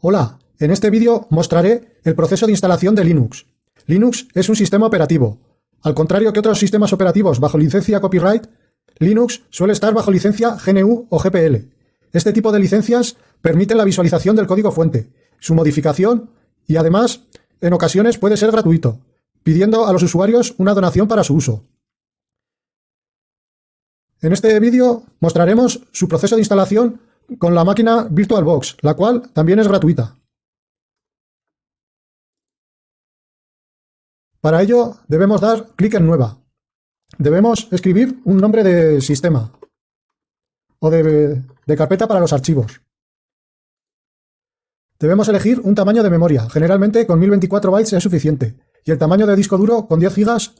Hola, en este vídeo mostraré el proceso de instalación de Linux. Linux es un sistema operativo. Al contrario que otros sistemas operativos bajo licencia copyright, Linux suele estar bajo licencia GNU o GPL. Este tipo de licencias permiten la visualización del código fuente, su modificación y además, en ocasiones puede ser gratuito, pidiendo a los usuarios una donación para su uso. En este vídeo mostraremos su proceso de instalación con la máquina VirtualBox, la cual también es gratuita. Para ello debemos dar clic en Nueva. Debemos escribir un nombre de sistema o de, carpeta para los archivos. Debemos elegir un tamaño de memoria, generalmente con 1024 bytes es suficiente, y el tamaño de disco duro con 10 gigas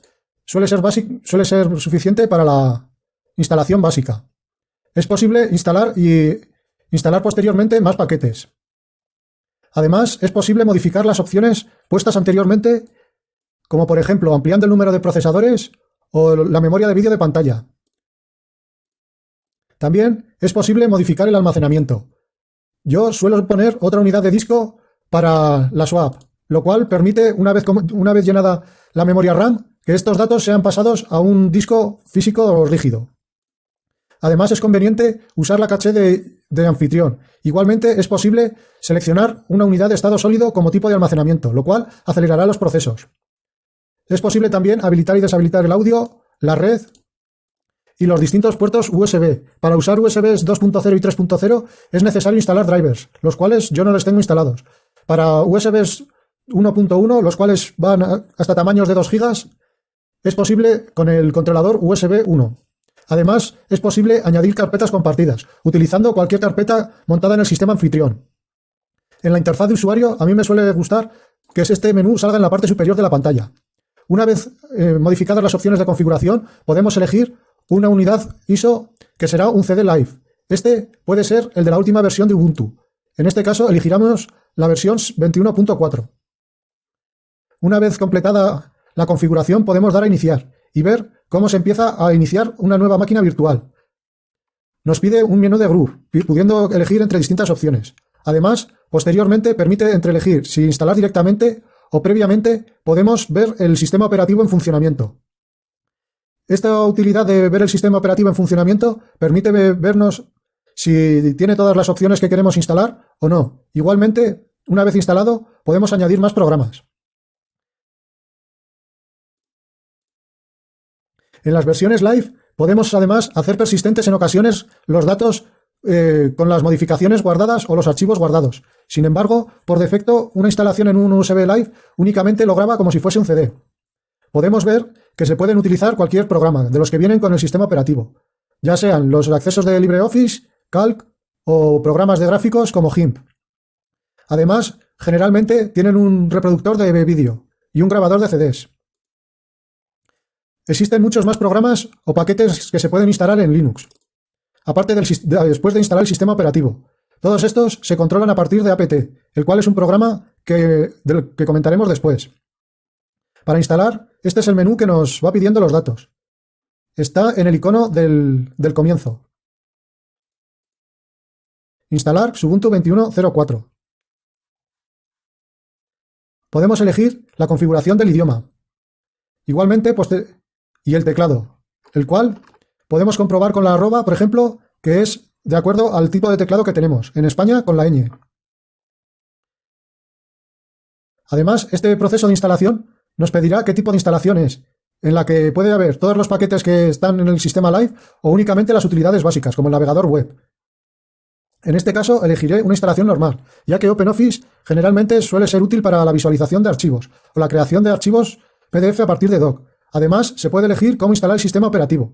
suele ser, suele ser suficiente para la instalación básica. Es posible instalar y instalar posteriormente más paquetes. Además, es posible modificar las opciones puestas anteriormente, como por ejemplo ampliando el número de procesadores o la memoria de vídeo de pantalla. También es posible modificar el almacenamiento. Yo suelo poner otra unidad de disco para la swap, lo cual permite, una vez, una vez llenada la memoria RAM, que estos datos sean pasados a un disco físico o rígido. Además, es conveniente usar la caché de, anfitrión. Igualmente, es posible seleccionar una unidad de estado sólido como tipo de almacenamiento, lo cual acelerará los procesos. Es posible también habilitar y deshabilitar el audio, la red y los distintos puertos USB. Para usar USBs 2.0 y 3.0 es necesario instalar drivers, los cuales yo no les tengo instalados. Para USBs 1.1, los cuales van hasta tamaños de 2 GB, es posible con el controlador USB 1. Además, es posible añadir carpetas compartidas, utilizando cualquier carpeta montada en el sistema anfitrión. En la interfaz de usuario, a mí me suele gustar que este menú salga en la parte superior de la pantalla. Una vez eh, modificadas las opciones de configuración, podemos elegir una unidad ISO que será un CD Live. Este puede ser el de la última versión de Ubuntu. En este caso, elegiremos la versión 21.4. Una vez completada la configuración, podemos dar a iniciar y ver cómo se empieza a iniciar una nueva máquina virtual. Nos pide un menú de groove, pudiendo elegir entre distintas opciones. Además, posteriormente permite entre elegir si instalar directamente o previamente podemos ver el sistema operativo en funcionamiento. Esta utilidad de ver el sistema operativo en funcionamiento permite vernos si tiene todas las opciones que queremos instalar o no. Igualmente, una vez instalado, podemos añadir más programas. En las versiones live podemos además hacer persistentes en ocasiones los datos eh, con las modificaciones guardadas o los archivos guardados. Sin embargo, por defecto, una instalación en un USB Live únicamente lo graba como si fuese un CD. Podemos ver que se pueden utilizar cualquier programa de los que vienen con el sistema operativo, ya sean los accesos de LibreOffice, Calc o programas de gráficos como GIMP. Además, generalmente tienen un reproductor de vídeo y un grabador de CDs. Existen muchos más programas o paquetes que se pueden instalar en Linux, aparte del, después de instalar el sistema operativo. Todos estos se controlan a partir de apt, el cual es un programa que, del que comentaremos después. Para instalar, este es el menú que nos va pidiendo los datos. Está en el icono del, del comienzo. Instalar Ubuntu 21.04. Podemos elegir la configuración del idioma. Igualmente, y el teclado, el cual podemos comprobar con la arroba, por ejemplo, que es de acuerdo al tipo de teclado que tenemos. En España, con la ñ. Además, este proceso de instalación nos pedirá qué tipo de instalación es, en la que puede haber todos los paquetes que están en el sistema Live o únicamente las utilidades básicas, como el navegador web. En este caso, elegiré una instalación normal, ya que OpenOffice generalmente suele ser útil para la visualización de archivos o la creación de archivos PDF a partir de doc, Además, se puede elegir cómo instalar el sistema operativo.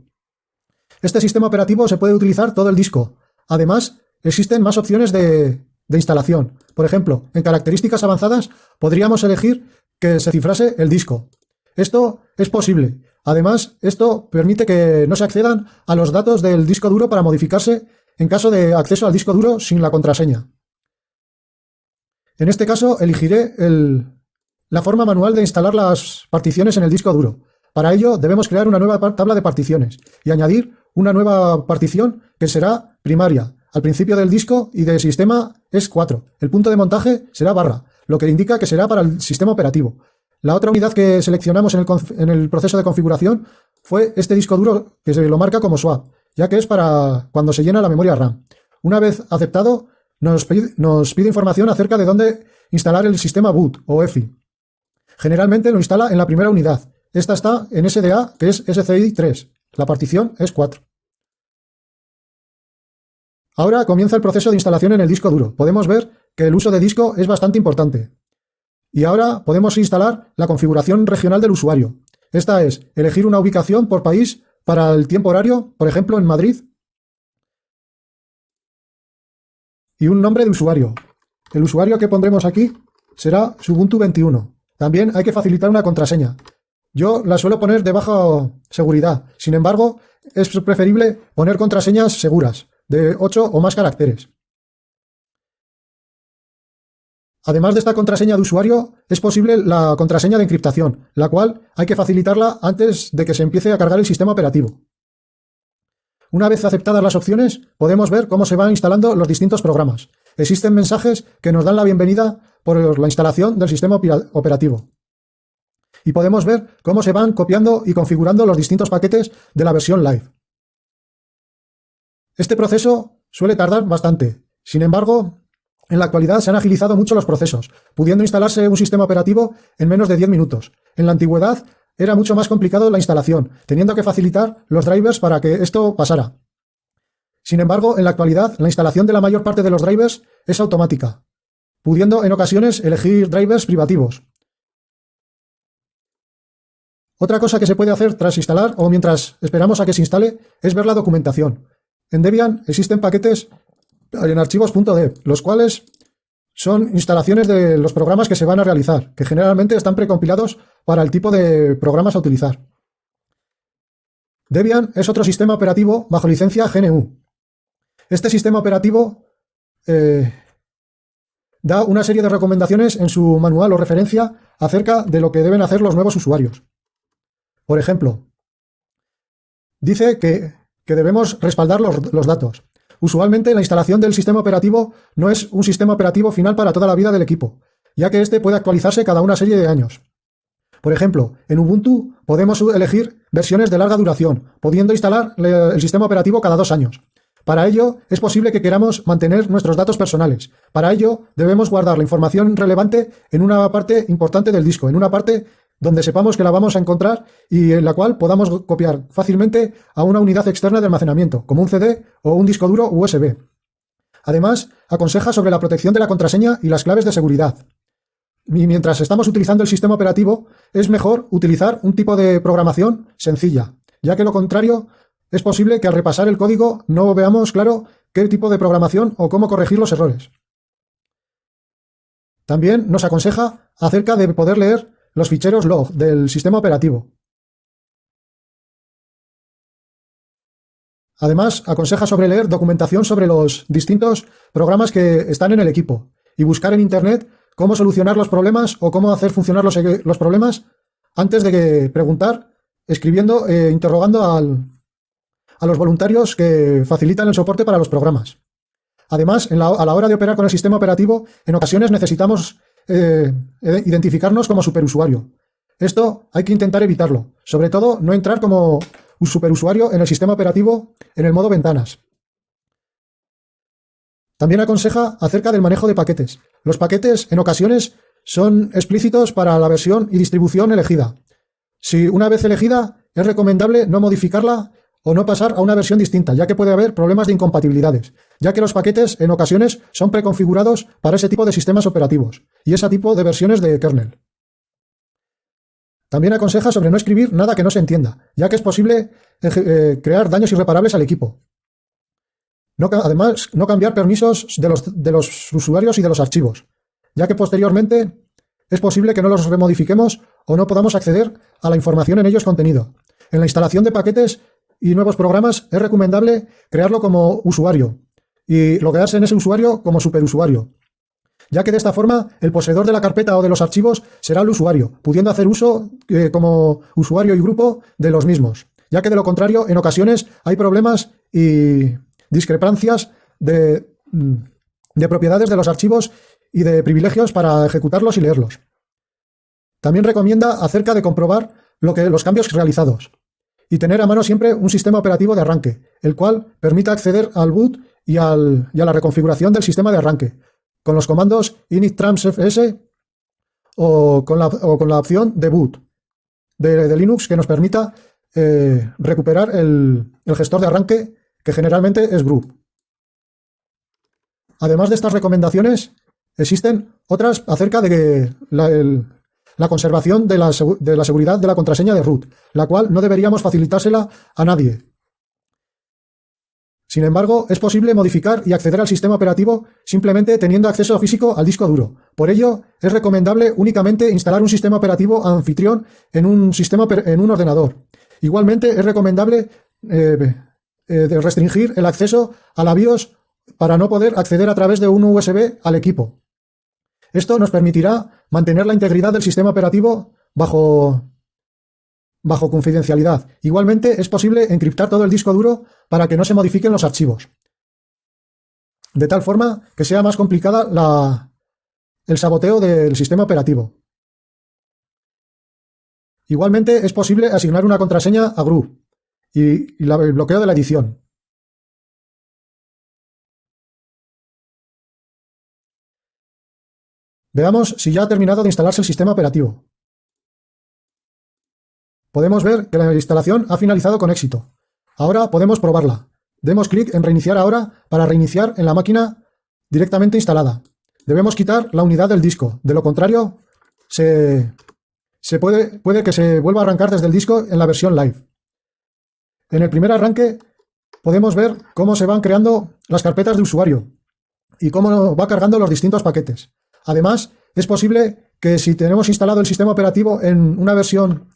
Este sistema operativo se puede utilizar todo el disco. Además, existen más opciones de, instalación. Por ejemplo, en características avanzadas podríamos elegir que se cifrase el disco. Esto es posible. Además, esto permite que no se accedan a los datos del disco duro para modificarse en caso de acceso al disco duro sin la contraseña. En este caso, elegiré la forma manual de instalar las particiones en el disco duro. Para ello debemos crear una nueva tabla de particiones y añadir una nueva partición que será primaria. al principio del disco y de sistema es 4. El punto de montaje será barra, lo que indica que será para el sistema operativo. La otra unidad que seleccionamos en el, en el proceso de configuración fue este disco duro que se lo marca como swap, ya que es para cuando se llena la memoria RAM. Una vez aceptado, nos pide, nos pide información acerca de dónde instalar el sistema boot o EFI. Generalmente lo instala en la primera unidad. Esta está en SDA, que es SCI 3. La partición es 4. Ahora comienza el proceso de instalación en el disco duro. Podemos ver que el uso de disco es bastante importante. Y ahora podemos instalar la configuración regional del usuario. Esta es elegir una ubicación por país para el tiempo horario, por ejemplo en Madrid, y un nombre de usuario. El usuario que pondremos aquí será Ubuntu 21. También hay que facilitar una contraseña. Yo la suelo poner de baja seguridad. Sin embargo, es preferible poner contraseñas seguras, de 8 o más caracteres. Además de esta contraseña de usuario, es posible la contraseña de encriptación, la cual hay que facilitarla antes de que se empiece a cargar el sistema operativo. Una vez aceptadas las opciones, podemos ver cómo se van instalando los distintos programas. Existen mensajes que nos dan la bienvenida por la instalación del sistema operativo. Y podemos ver cómo se van copiando y configurando los distintos paquetes de la versión live. Este proceso suele tardar bastante. Sin embargo, en la actualidad se han agilizado mucho los procesos, pudiendo instalarse un sistema operativo en menos de 10 minutos. En la antigüedad era mucho más complicado la instalación, teniendo que facilitar los drivers para que esto pasara. Sin embargo, en la actualidad, la instalación de la mayor parte de los drivers es automática, pudiendo en ocasiones elegir drivers privativos. Otra cosa que se puede hacer tras instalar o mientras esperamos a que se instale es ver la documentación. En Debian existen paquetes en archivos.dev, los cuales son instalaciones de los programas que se van a realizar, que generalmente están precompilados para el tipo de programas a utilizar. Debian es otro sistema operativo bajo licencia GNU. Este sistema operativo eh, da una serie de recomendaciones en su manual o referencia acerca de lo que deben hacer los nuevos usuarios. Por ejemplo, dice que, debemos respaldar los datos, Usualmente la instalación del sistema operativo no es un sistema operativo final para toda la vida del equipo, ya que este puede actualizarse cada una serie de años. Por ejemplo, en Ubuntu podemos elegir versiones de larga duración, pudiendo instalar el sistema operativo cada dos años. Para ello, es posible que queramos mantener nuestros datos personales. Para ello, debemos guardar la información relevante en una parte importante del disco, en una parte donde sepamos que la vamos a encontrar y en la cual podamos copiar fácilmente a una unidad externa de almacenamiento, como un CD o un disco duro USB. Además, aconseja sobre la protección de la contraseña y las claves de seguridad. Mientras estamos utilizando el sistema operativo, es mejor utilizar un tipo de programación sencilla, ya que lo contrario es posible que al repasar el código no veamos claro qué tipo de programación o cómo corregir los errores. También nos aconseja acerca de poder leer los ficheros log del sistema operativo. Además, aconseja sobre leer documentación sobre los distintos programas que están en el equipo y buscar en Internet cómo solucionar los problemas o cómo hacer funcionar los, problemas antes de preguntar, escribiendo e interrogando a los voluntarios que facilitan el soporte para los programas. Además, a la hora de operar con el sistema operativo, en ocasiones necesitamos eh, identificarnos como superusuario. Esto hay que intentar evitarlo. Sobre todo, no entrar como un superusuario en el sistema operativo en el modo ventanas. También aconseja acerca del manejo de paquetes. Los paquetes, en ocasiones, son explícitos para la versión y distribución elegida. Si una vez elegida, es recomendable no modificarla o no pasar a una versión distinta, ya que puede haber problemas de incompatibilidades, ya que los paquetes en ocasiones son preconfigurados para ese tipo de sistemas operativos y ese tipo de versiones de kernel. También aconseja sobre no escribir nada que no se entienda, ya que es posible eh, crear daños irreparables al equipo. además, no cambiar permisos de los, de los usuarios y de los archivos, ya que posteriormente es posible que no los remodifiquemos o no podamos acceder a la información en ellos contenido. En la instalación de paquetes y nuevos programas, es recomendable crearlo como usuario y loguearse en ese usuario como superusuario, ya que de esta forma el poseedor de la carpeta o de los archivos será el usuario, pudiendo hacer uso eh, como usuario y grupo de los mismos, ya que de lo contrario en ocasiones hay problemas y discrepancias de, mm, de propiedades de los archivos y de privilegios para ejecutarlos y leerlos. También recomienda acerca de comprobar lo que, los cambios realizados y tener a mano siempre un sistema operativo de arranque, el cual permita acceder al boot y, al, y a la reconfiguración del sistema de arranque, con los comandos init-trams-fs o, con la, o con la opción de boot de, Linux que nos permita eh, recuperar el, el gestor de arranque que generalmente es group. Además de estas recomendaciones, existen otras acerca de la, la conservación de la, de la, seguridad de la contraseña de root, la cual no deberíamos facilitársela a nadie. Sin embargo, es posible modificar y acceder al sistema operativo simplemente teniendo acceso físico al disco duro. Por ello, es recomendable únicamente instalar un sistema operativo anfitrión en un, sistema, en un ordenador. Igualmente, es recomendable eh, eh, restringir el acceso a la BIOS para no poder acceder a través de un USB al equipo. Esto nos permitirá mantener la integridad del sistema operativo bajo, bajo confidencialidad. Igualmente, es posible encriptar todo el disco duro para que no se modifiquen los archivos. De tal forma que sea más complicada la, el saboteo del sistema operativo. Igualmente, es posible asignar una contraseña a GRU y, y el bloqueo de la edición. Veamos si ya ha terminado de instalarse el sistema operativo. Podemos ver que la instalación ha finalizado con éxito. Ahora podemos probarla. Demos clic en reiniciar ahora para reiniciar en la máquina directamente instalada. Debemos quitar la unidad del disco, de lo contrario se, puede, puede que se vuelva a arrancar desde el disco en la versión live. En el primer arranque podemos ver cómo se van creando las carpetas de usuario y cómo va cargando los distintos paquetes. Además, es posible que si tenemos instalado el sistema operativo en una versión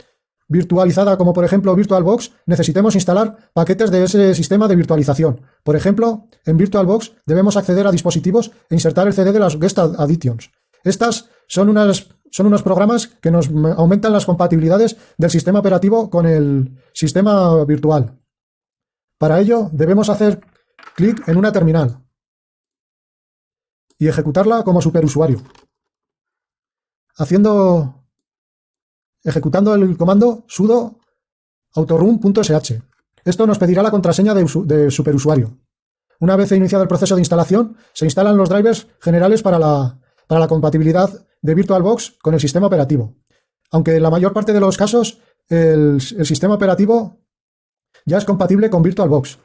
virtualizada como por ejemplo VirtualBox, necesitemos instalar paquetes de ese sistema de virtualización. Por ejemplo, en VirtualBox debemos acceder a dispositivos e insertar el CD de las Guest Additions. Estas son, son unos programas que nos aumentan las compatibilidades del sistema operativo con el sistema virtual. Para ello debemos hacer clic en una terminal y ejecutarla como superusuario. Haciendo, ejecutando el comando sudo autorun.sh. Esto nos pedirá la contraseña de, superusuario. Una vez iniciado el proceso de instalación, se instalan los drivers generales para la, para la compatibilidad de VirtualBox con el sistema operativo. Aunque en la mayor parte de los casos el, el sistema operativo ya es compatible con VirtualBox.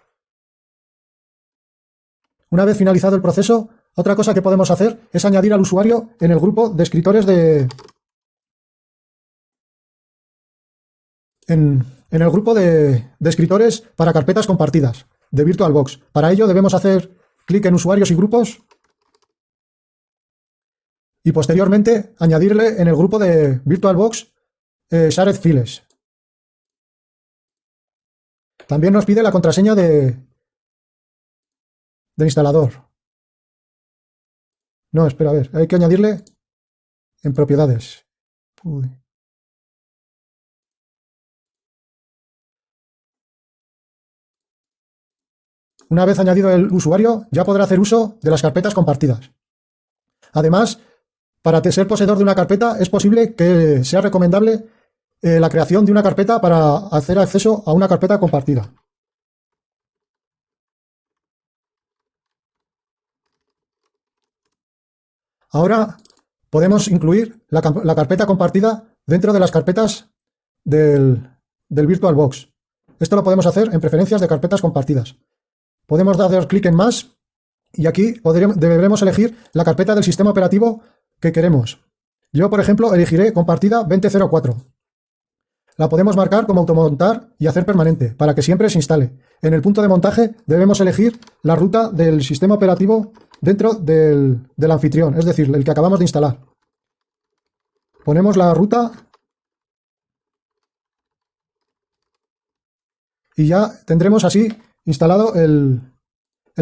Una vez finalizado el proceso, otra cosa que podemos hacer es añadir al usuario en el grupo de escritores de... En, el grupo de, de escritores para carpetas compartidas de VirtualBox. Para ello debemos hacer clic en usuarios y grupos y posteriormente añadirle en el grupo de VirtualBox eh, Shared Files. También nos pide la contraseña de, de instalador. No, espera, a ver, hay que añadirle en propiedades. Una vez añadido el usuario, ya podrá hacer uso de las carpetas compartidas. Además, para ser poseedor de una carpeta es posible que sea recomendable eh, la creación de una carpeta para hacer acceso a una carpeta compartida. Ahora podemos incluir la, carpeta compartida dentro de las carpetas del, VirtualBox. Esto lo podemos hacer en preferencias de carpetas compartidas. Podemos dar clic en más y aquí deberemos elegir la carpeta del sistema operativo que queremos. Yo, por ejemplo, elegiré compartida 2004. La podemos marcar como automontar y hacer permanente, para que siempre se instale. En el punto de montaje debemos elegir la ruta del sistema operativo dentro del, anfitrión, es decir, el que acabamos de instalar. Ponemos la ruta y ya tendremos así instalado el,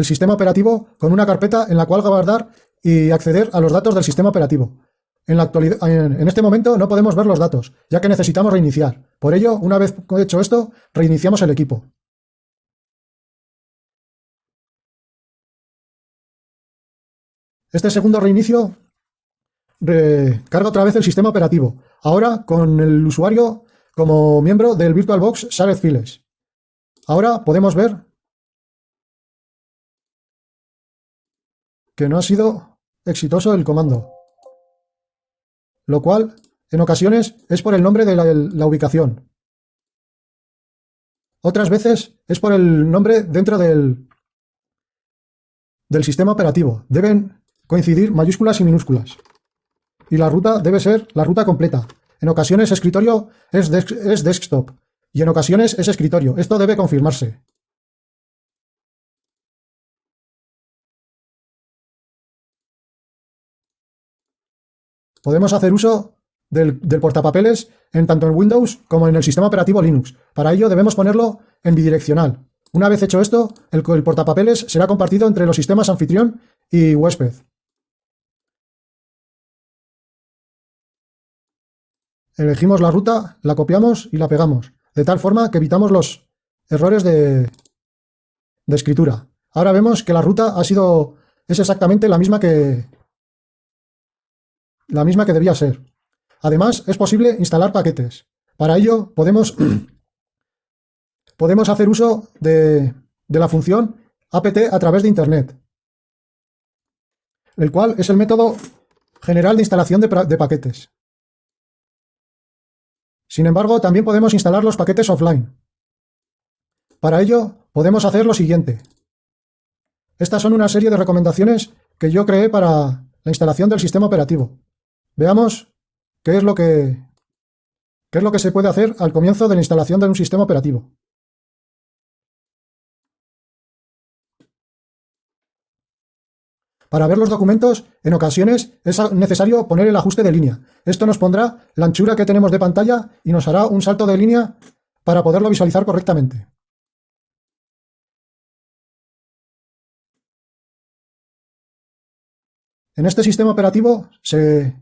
sistema operativo con una carpeta en la cual guardar y acceder a los datos del sistema operativo. En, en este momento no podemos ver los datos, ya que necesitamos reiniciar. Por ello, una vez hecho esto, reiniciamos el equipo. Este segundo reinicio carga otra vez el sistema operativo, ahora con el usuario como miembro del VirtualBox Shared Files. Ahora podemos ver que no ha sido exitoso el comando, lo cual en ocasiones es por el nombre de la, ubicación. Otras veces es por el nombre dentro del, del sistema operativo. Deben coincidir mayúsculas y minúsculas. Y la ruta debe ser la ruta completa. En ocasiones escritorio es, es desktop y en ocasiones es escritorio. Esto debe confirmarse. Podemos hacer uso del, portapapeles en tanto en Windows como en el sistema operativo Linux. Para ello debemos ponerlo en bidireccional. Una vez hecho esto, el, el portapapeles será compartido entre los sistemas anfitrión y huésped. Elegimos la ruta, la copiamos y la pegamos, de tal forma que evitamos los errores de, de escritura. Ahora vemos que la ruta ha sido, es exactamente la misma que, la misma que debía ser. Además, es posible instalar paquetes. Para ello, podemos, podemos hacer uso de, la función apt a través de Internet, el cual es el método general de instalación de, de paquetes. Sin embargo, también podemos instalar los paquetes offline. Para ello, podemos hacer lo siguiente. Estas son una serie de recomendaciones que yo creé para la instalación del sistema operativo. Veamos qué es lo que, qué es lo que se puede hacer al comienzo de la instalación de un sistema operativo. Para ver los documentos, en ocasiones es necesario poner el ajuste de línea. Esto nos pondrá la anchura que tenemos de pantalla y nos hará un salto de línea para poderlo visualizar correctamente. En este sistema operativo se,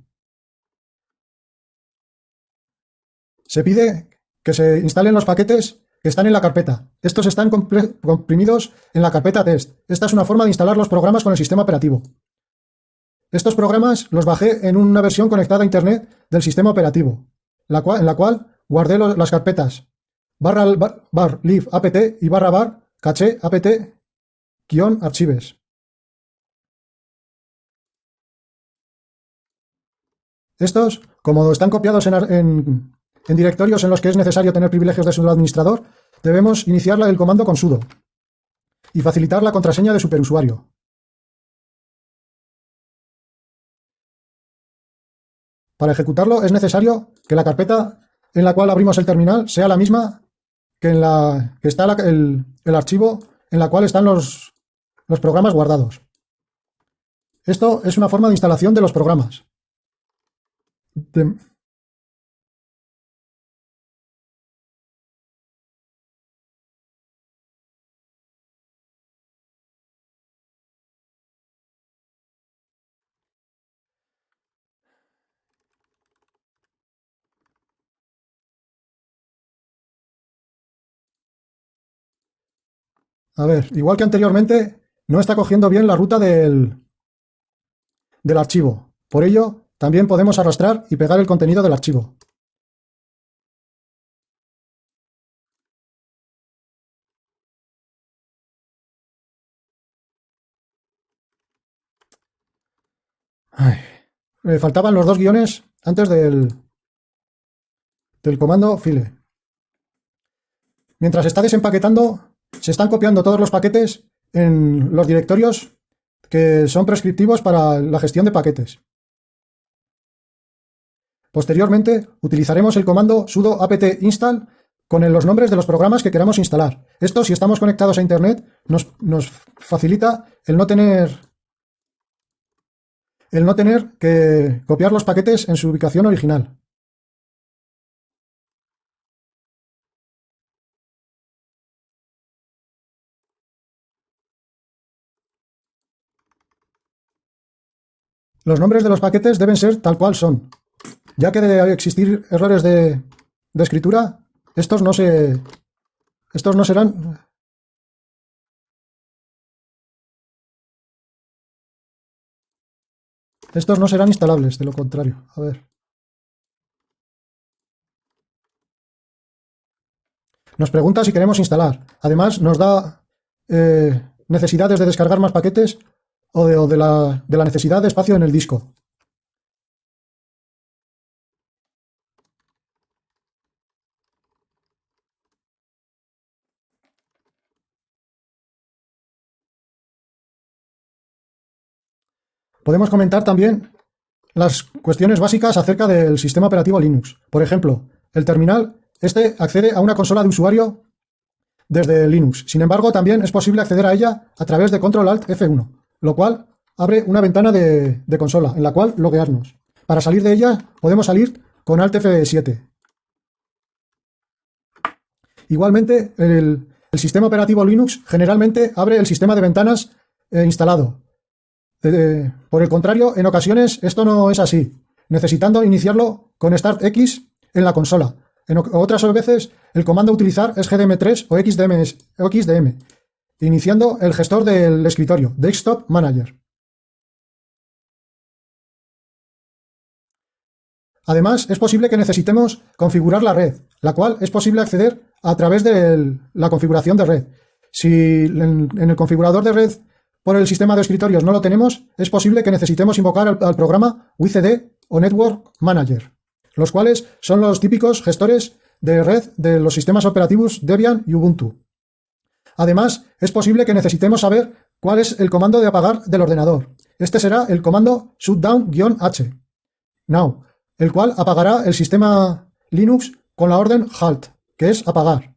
pide que se instalen los paquetes que están en la carpeta. Estos están comprimidos en la carpeta test. Esta es una forma de instalar los programas con el sistema operativo. Estos programas los bajé en una versión conectada a Internet del sistema operativo, en la cual guardé las carpetas barra bar, live apt y barra bar caché apt guion archives. Estos, como están copiados en directorios en los que es necesario tener privilegios de sudo administrador, debemos iniciar el comando con sudo y facilitar la contraseña de superusuario. Para ejecutarlo es necesario que la carpeta en la cual abrimos el terminal sea la misma que en la que está el, archivo en la cual están los, los programas guardados. Esto es una forma de instalación de los programas. A ver, igual que anteriormente, no está cogiendo bien la ruta del, del archivo. Por ello, también podemos arrastrar y pegar el contenido del archivo. Me faltaban los dos guiones antes del, del comando file. Mientras está desempaquetando, se están copiando todos los paquetes en los directorios que son prescriptivos para la gestión de paquetes. Posteriormente, utilizaremos el comando sudo apt install con los nombres de los programas que queramos instalar. Esto, si estamos conectados a Internet, nos, nos facilita el no tener el no tener que copiar los paquetes en su ubicación original. Los nombres de los paquetes deben ser tal cual son. Ya que debe existir errores de, de escritura, estos no se... Estos no serán... estos no serán instalables, de lo contrario. A ver. Nos pregunta si queremos instalar. Además, nos da eh, necesidades de descargar más paquetes o, de, la, de la necesidad de espacio en el disco. Podemos comentar también las cuestiones básicas acerca del sistema operativo Linux. Por ejemplo, el terminal, este accede a una consola de usuario desde Linux. Sin embargo, también es posible acceder a ella a través de Control Alt F1, lo cual abre una ventana de, consola en la cual loguearnos. Para salir de ella podemos salir con Alt F7. Igualmente, el, sistema operativo Linux generalmente abre el sistema de ventanas eh, instalado, por el contrario, en ocasiones esto no es así, necesitando iniciarlo con Start X en la consola. En otras veces el comando a utilizar es GDM3 o XDM, o XDM, iniciando el gestor del escritorio, Desktop Manager. Además, es posible que necesitemos configurar la red, la cual es posible acceder a través de la configuración de red. Si en el configurador de red por el sistema de escritorios no lo tenemos, es posible que necesitemos invocar al, programa WCD o Network Manager, los cuales son los típicos gestores de red de los sistemas operativos Debian y Ubuntu. Además, es posible que necesitemos saber cuál es el comando de apagar del ordenador. Este será el comando shutdown-h, now, el cual apagará el sistema Linux con la orden halt, que es apagar.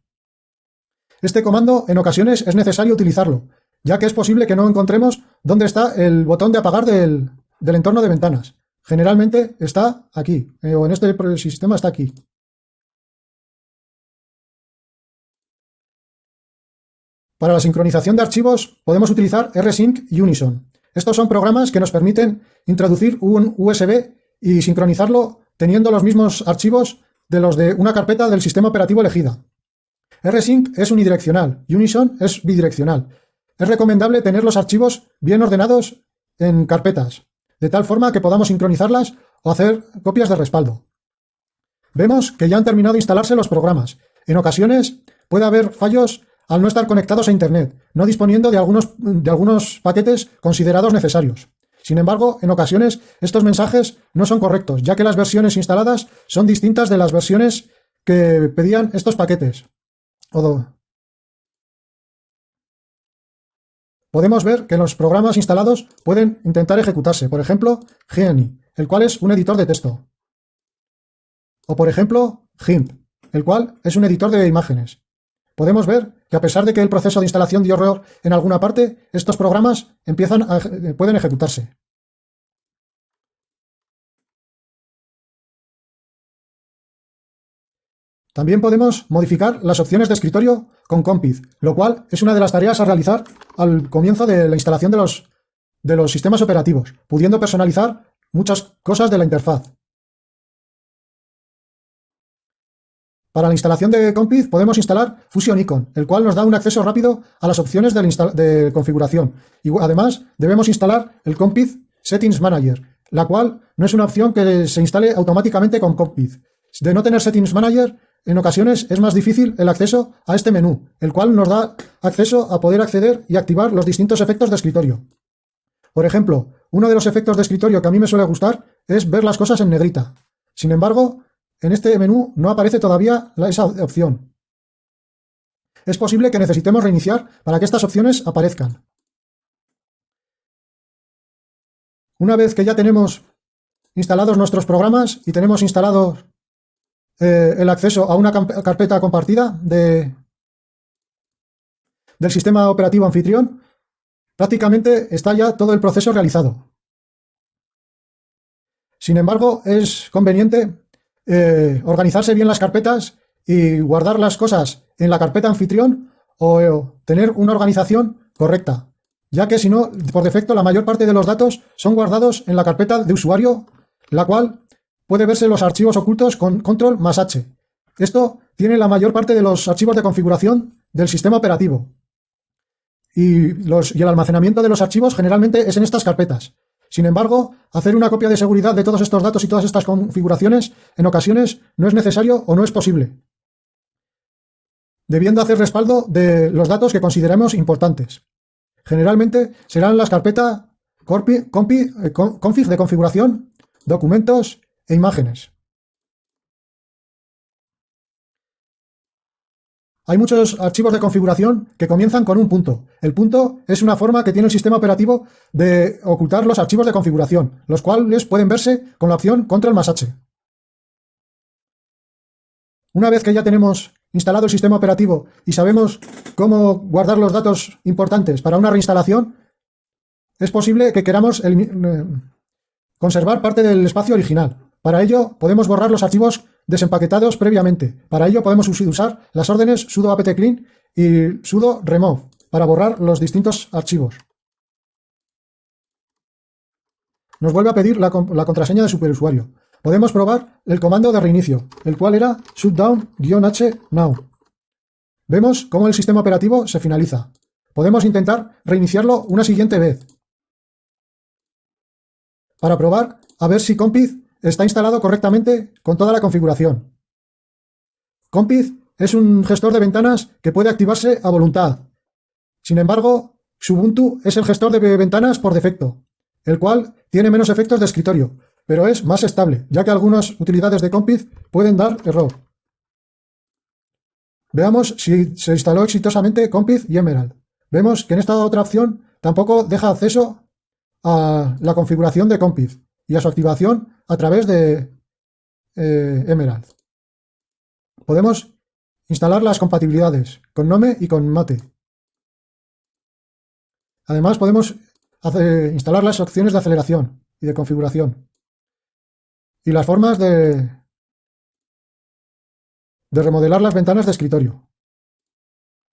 Este comando en ocasiones es necesario utilizarlo, ya que es posible que no encontremos dónde está el botón de apagar del, entorno de ventanas. Generalmente está aquí, eh, o en este sistema está aquí. Para la sincronización de archivos podemos utilizar rsync y Unison. Estos son programas que nos permiten introducir un USB y sincronizarlo teniendo los mismos archivos de los de una carpeta del sistema operativo elegida. rsync es unidireccional Unison es bidireccional, es recomendable tener los archivos bien ordenados en carpetas, de tal forma que podamos sincronizarlas o hacer copias de respaldo. Vemos que ya han terminado de instalarse los programas. En ocasiones puede haber fallos al no estar conectados a Internet, no disponiendo de algunos, de algunos paquetes considerados necesarios. Sin embargo, en ocasiones estos mensajes no son correctos, ya que las versiones instaladas son distintas de las versiones que pedían estos paquetes. Podemos ver que los programas instalados pueden intentar ejecutarse. Por ejemplo, Genie, el cual es un editor de texto. O por ejemplo, GIMP, el cual es un editor de imágenes. Podemos ver que a pesar de que el proceso de instalación dio error en alguna parte, estos programas empiezan pueden ejecutarse. También podemos modificar las opciones de escritorio con Compid, lo cual es una de las tareas a realizar al comienzo de la instalación de los, de los sistemas operativos, pudiendo personalizar muchas cosas de la interfaz. Para la instalación de Compid podemos instalar Fusion Icon, el cual nos da un acceso rápido a las opciones de, configuración. Y además debemos instalar el Compid Settings Manager, la cual no es una opción que se instale automáticamente con Compid. De no tener Settings Manager, en ocasiones es más difícil el acceso a este menú, el cual nos da acceso a poder acceder y activar los distintos efectos de escritorio. Por ejemplo, uno de los efectos de escritorio que a mí me suele gustar es ver las cosas en negrita. Sin embargo, en este menú no aparece todavía esa opción. Es posible que necesitemos reiniciar para que estas opciones aparezcan. Una vez que ya tenemos instalados nuestros programas y tenemos instalados eh, el acceso a una carpeta compartida de, del sistema operativo anfitrión, prácticamente está ya todo el proceso realizado. Sin embargo, es conveniente eh, organizarse bien las carpetas y guardar las cosas en la carpeta anfitrión o eh, tener una organización correcta, ya que si no, por defecto, la mayor parte de los datos son guardados en la carpeta de usuario, la cual puede verse los archivos ocultos con control más H. Esto tiene la mayor parte de los archivos de configuración del sistema operativo. Y, los, y el almacenamiento de los archivos generalmente es en estas carpetas. Sin embargo, hacer una copia de seguridad de todos estos datos y todas estas configuraciones en ocasiones no es necesario o no es posible, debiendo hacer respaldo de los datos que consideremos importantes. Generalmente serán las carpetas eh, config de configuración, documentos e imágenes. Hay muchos archivos de configuración que comienzan con un punto. El punto es una forma que tiene el sistema operativo de ocultar los archivos de configuración, los cuales pueden verse con la opción Control más H. Una vez que ya tenemos instalado el sistema operativo y sabemos cómo guardar los datos importantes para una reinstalación, es posible que queramos eh, conservar parte del espacio original. Para ello, podemos borrar los archivos desempaquetados previamente. Para ello podemos usar las órdenes sudo apt clean y sudo remove para borrar los distintos archivos. Nos vuelve a pedir la, contraseña de superusuario. Podemos probar el comando de reinicio, el cual era shutdown-h now. Vemos cómo el sistema operativo se finaliza. Podemos intentar reiniciarlo una siguiente vez. Para probar a ver si Compiz está instalado correctamente con toda la configuración. Compiz es un gestor de ventanas que puede activarse a voluntad. Sin embargo, Ubuntu es el gestor de ventanas por defecto, el cual tiene menos efectos de escritorio, pero es más estable, ya que algunas utilidades de Compiz pueden dar error. Veamos si se instaló exitosamente Compiz y Emerald. Vemos que en esta otra opción tampoco deja acceso a la configuración de Compiz y a su activación a través de eh, Emerald. Podemos instalar las compatibilidades con Nome y con Mate. Además podemos instalar las opciones de aceleración y de configuración. Y las formas de, de remodelar las ventanas de escritorio.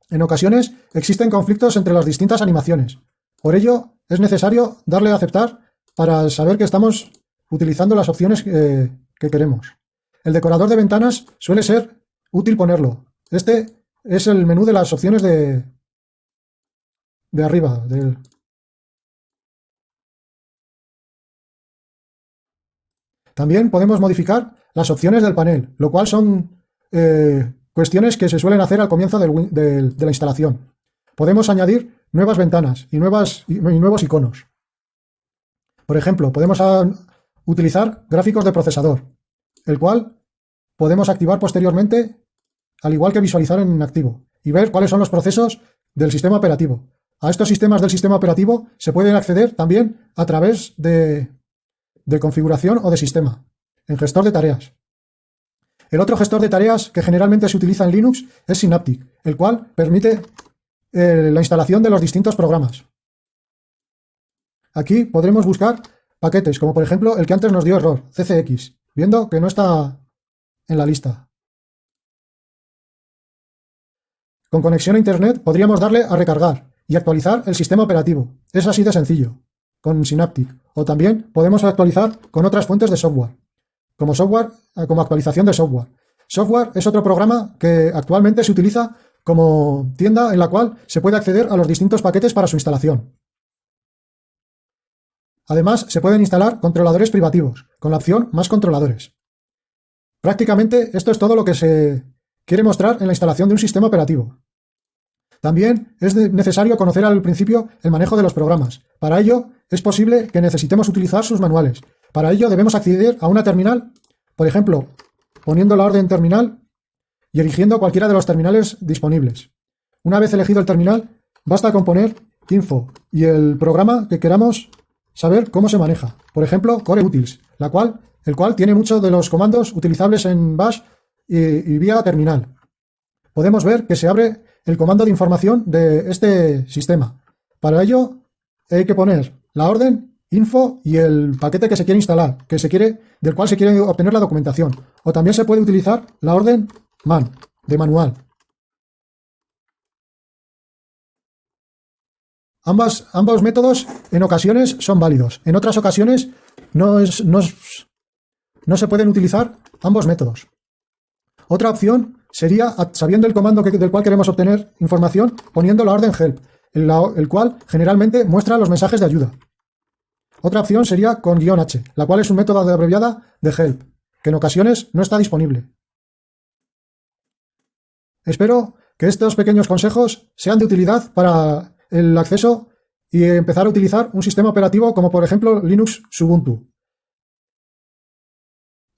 En ocasiones existen conflictos entre las distintas animaciones. Por ello, es necesario darle a aceptar para saber que estamos utilizando las opciones que, queremos. El decorador de ventanas suele ser útil ponerlo. Este es el menú de las opciones de, de arriba. Del... También podemos modificar las opciones del panel, lo cual son eh, cuestiones que se suelen hacer al comienzo de la instalación. Podemos añadir nuevas ventanas y, nuevas, y nuevos iconos. Por ejemplo, podemos utilizar gráficos de procesador, el cual podemos activar posteriormente, al igual que visualizar en activo, y ver cuáles son los procesos del sistema operativo. A estos sistemas del sistema operativo se pueden acceder también a través de, configuración o de sistema, en gestor de tareas. El otro gestor de tareas que generalmente se utiliza en Linux es Synaptic, el cual permite eh, la instalación de los distintos programas. Aquí podremos buscar paquetes, como por ejemplo el que antes nos dio error, CCX, viendo que no está en la lista. Con conexión a Internet podríamos darle a recargar y actualizar el sistema operativo. Es así de sencillo, con Synaptic. O también podemos actualizar con otras fuentes de software, como, software, eh, como actualización de software. Software es otro programa que actualmente se utiliza como tienda en la cual se puede acceder a los distintos paquetes para su instalación. Además, se pueden instalar controladores privativos, con la opción Más controladores. Prácticamente esto es todo lo que se quiere mostrar en la instalación de un sistema operativo. También es necesario conocer al principio el manejo de los programas. Para ello, es posible que necesitemos utilizar sus manuales. Para ello debemos acceder a una terminal, por ejemplo, poniendo la orden terminal y eligiendo cualquiera de los terminales disponibles. Una vez elegido el terminal, basta con poner info y el programa que queramos saber cómo se maneja. Por ejemplo, Core Utils, la cual, el cual tiene muchos de los comandos utilizables en Bash y, vía terminal. Podemos ver que se abre el comando de información de este sistema. Para ello hay que poner la orden, info y el paquete que se quiere instalar, que se quiere, del cual se quiere obtener la documentación. O también se puede utilizar la orden man, de manual. Ambos métodos en ocasiones son válidos. En otras ocasiones no, se pueden utilizar ambos métodos. Otra opción sería, sabiendo el comando del cual queremos obtener información, poniendo la orden help, el, el cual generalmente muestra los mensajes de ayuda. Otra opción sería con guion H, la cual es un método de abreviada de help, que en ocasiones no está disponible. Espero que estos pequeños consejos sean de utilidad para el acceso y empezar a utilizar un sistema operativo como por ejemplo Linux Ubuntu.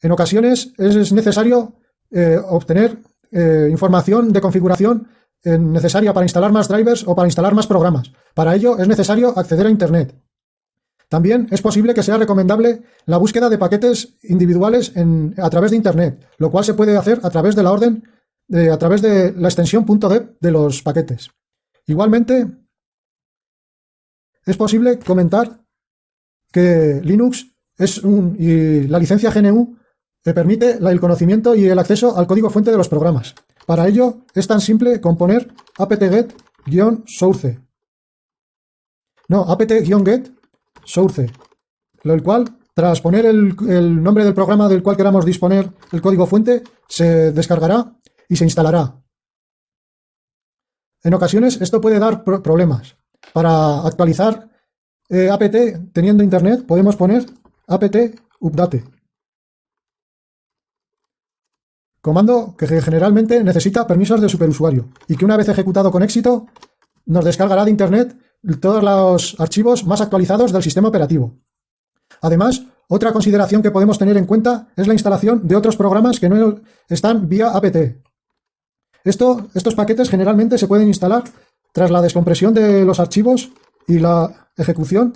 En ocasiones es necesario eh, obtener eh, información de configuración eh, necesaria para instalar más drivers o para instalar más programas. Para ello es necesario acceder a Internet. También es posible que sea recomendable la búsqueda de paquetes individuales a través de Internet, lo cual se puede hacer a través de la orden, a través de la extensión .deb de los paquetes. Igualmente, es posible comentar que Linux es un, y la licencia GNU le permite el conocimiento y el acceso al código fuente de los programas. Para ello es tan simple como poner apt-get-source. No, apt-get source, lo cual, tras poner el, el, nombre del programa del cual queramos disponer el código fuente, se descargará y se instalará. En ocasiones esto puede dar problemas. Para actualizar eh, apt teniendo internet podemos poner apt-update. Comando que generalmente necesita permisos del superusuario y que una vez ejecutado con éxito nos descargará de internet todos los archivos más actualizados del sistema operativo. Además, otra consideración que podemos tener en cuenta es la instalación de otros programas que no están vía apt. Esto, estos paquetes generalmente se pueden instalar tras la descompresión de los archivos y la ejecución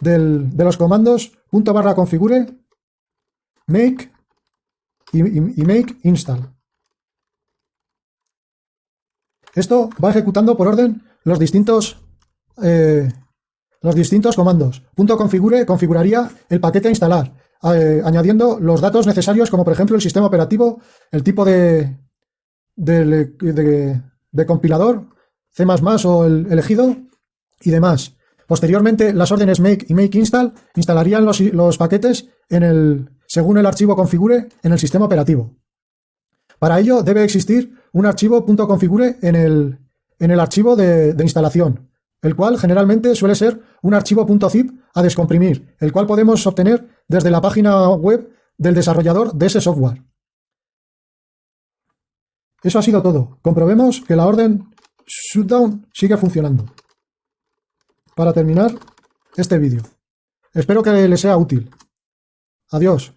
de los comandos barra configure, make y, make install. Esto va ejecutando por orden los distintos, eh, los distintos comandos. Punto configure configuraría el paquete a instalar, eh, añadiendo los datos necesarios como por ejemplo el sistema operativo, el tipo de, de, compilador, C++ o el elegido y demás. Posteriormente, las órdenes make y make install instalarían los, los paquetes según el archivo configure en el sistema operativo. Para ello debe existir un archivo .configure en el, en el archivo de, instalación, el cual generalmente suele ser un archivo .zip a descomprimir, el cual podemos obtener desde la página web del desarrollador de ese software. Eso ha sido todo. Comprobemos que la orden shutdown sigue funcionando. Para terminar este vídeo. Espero que les sea útil. Adiós.